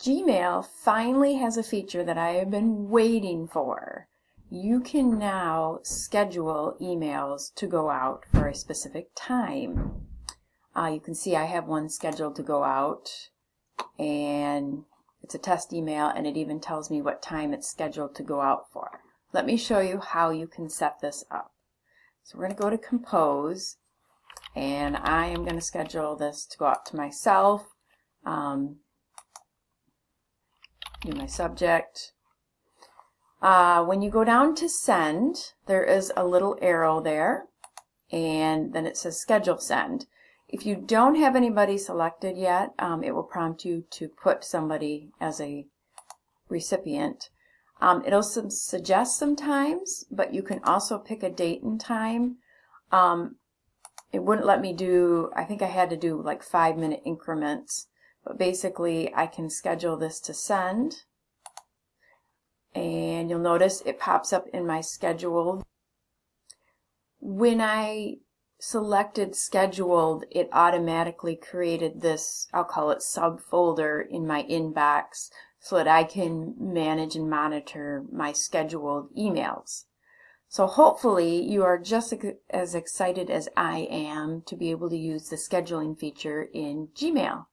Gmail finally has a feature that I have been waiting for. You can now schedule emails to go out for a specific time. Uh, you can see I have one scheduled to go out and it's a test email and it even tells me what time it's scheduled to go out for. Let me show you how you can set this up. So we're going to go to Compose and I am going to schedule this to go out to myself. Um, my subject. Uh, when you go down to send, there is a little arrow there, and then it says schedule send. If you don't have anybody selected yet, um, it will prompt you to put somebody as a recipient. Um, it'll some, suggest sometimes, but you can also pick a date and time. Um, it wouldn't let me do, I think I had to do like five minute increments. But basically, I can schedule this to send. And you'll notice it pops up in my scheduled. When I selected scheduled, it automatically created this, I'll call it subfolder in my inbox so that I can manage and monitor my scheduled emails. So hopefully you are just as excited as I am to be able to use the scheduling feature in Gmail.